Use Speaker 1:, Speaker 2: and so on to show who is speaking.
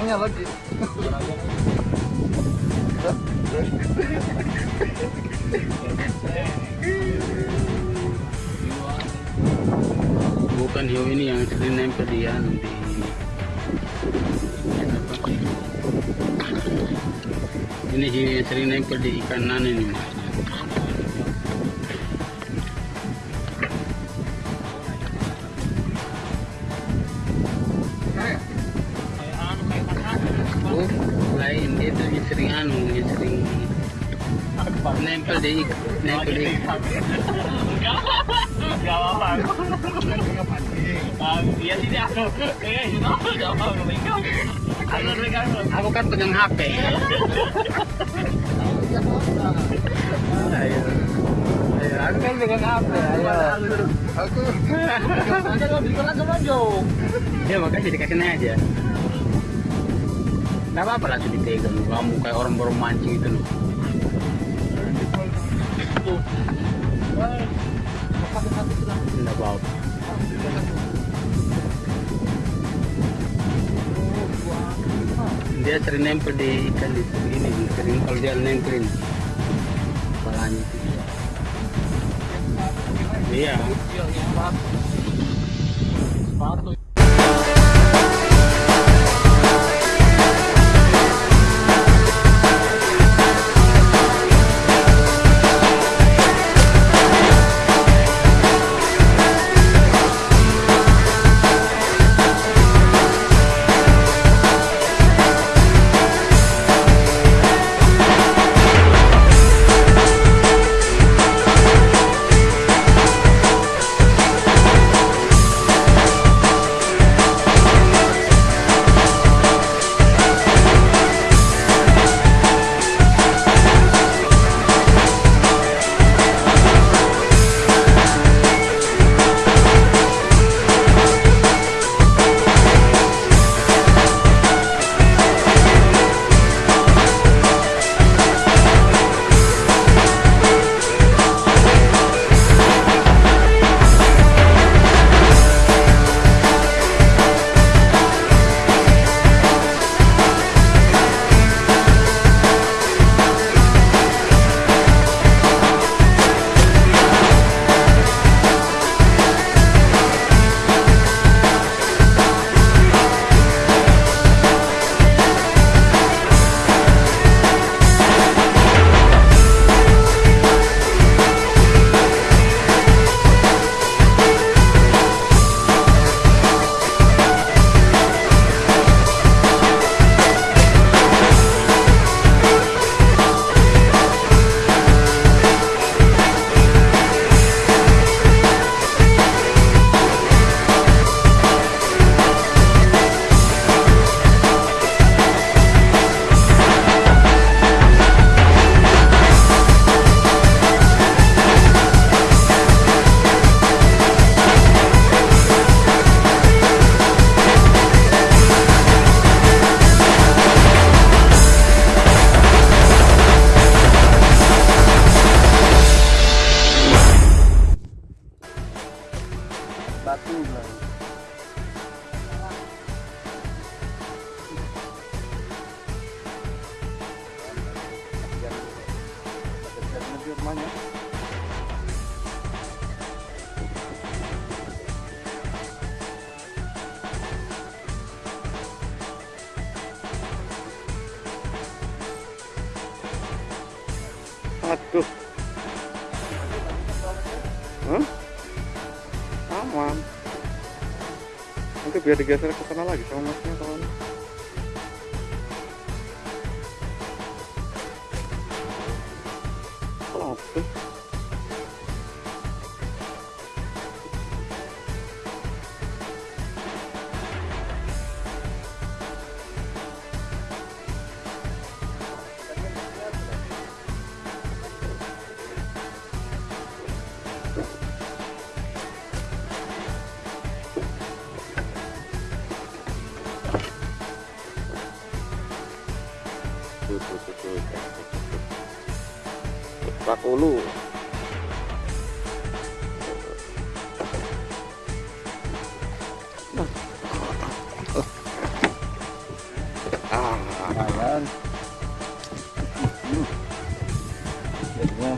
Speaker 1: Orangnya lagi.
Speaker 2: bukan hiu ini yang sering nempel di anu di apa? Ini hiu yang sering nempel di ikan nan ini. Tuh yang sering anu, yang sering nempel di nempel di
Speaker 3: Gak apa-apa. Iya sih dia. Itu gak apa-apa. Aku.
Speaker 2: Aku kan pegang HP. Ayo. Ayo, aku kan pegang HP. Ayo.
Speaker 1: Aku
Speaker 3: Ada lo bikin langsung aja.
Speaker 2: Ya makasih dikasih aja. Gak apa-apa langsung dipegang. Kamu kayak orang baru mancing itu loh. Enggak apa-apa. Dia sering nempel di ikan di ini, sering kalau dia nempelin kepalanya itu. Iya.
Speaker 3: Sepatu.
Speaker 1: Aduh. Hah? Aman. Nanti biar digeser ke sana lagi sama masnya kawan. Ulu ah. Lumayan jadinya